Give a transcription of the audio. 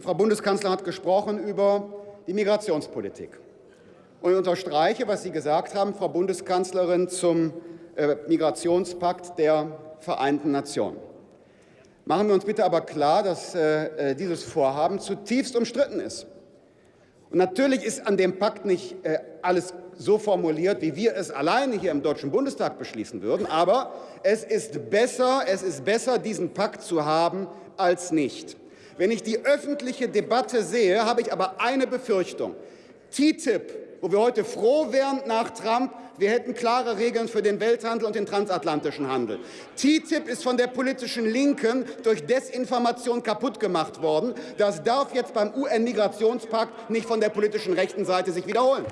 Frau Bundeskanzlerin hat gesprochen über die Migrationspolitik. Und ich unterstreiche, was Sie gesagt haben, Frau Bundeskanzlerin, zum äh, Migrationspakt der Vereinten Nationen. Machen wir uns bitte aber klar, dass äh, äh, dieses Vorhaben zutiefst umstritten ist. Und natürlich ist an dem Pakt nicht alles so formuliert, wie wir es alleine hier im Deutschen Bundestag beschließen würden. Aber es ist besser, es ist besser diesen Pakt zu haben, als nicht. Wenn ich die öffentliche Debatte sehe, habe ich aber eine Befürchtung. TTIP, wo wir heute froh wären nach Trump, wir hätten klare Regeln für den Welthandel und den transatlantischen Handel. TTIP ist von der politischen Linken durch Desinformation kaputt gemacht worden. Das darf jetzt beim UN-Migrationspakt nicht von der politischen rechten Seite sich wiederholen.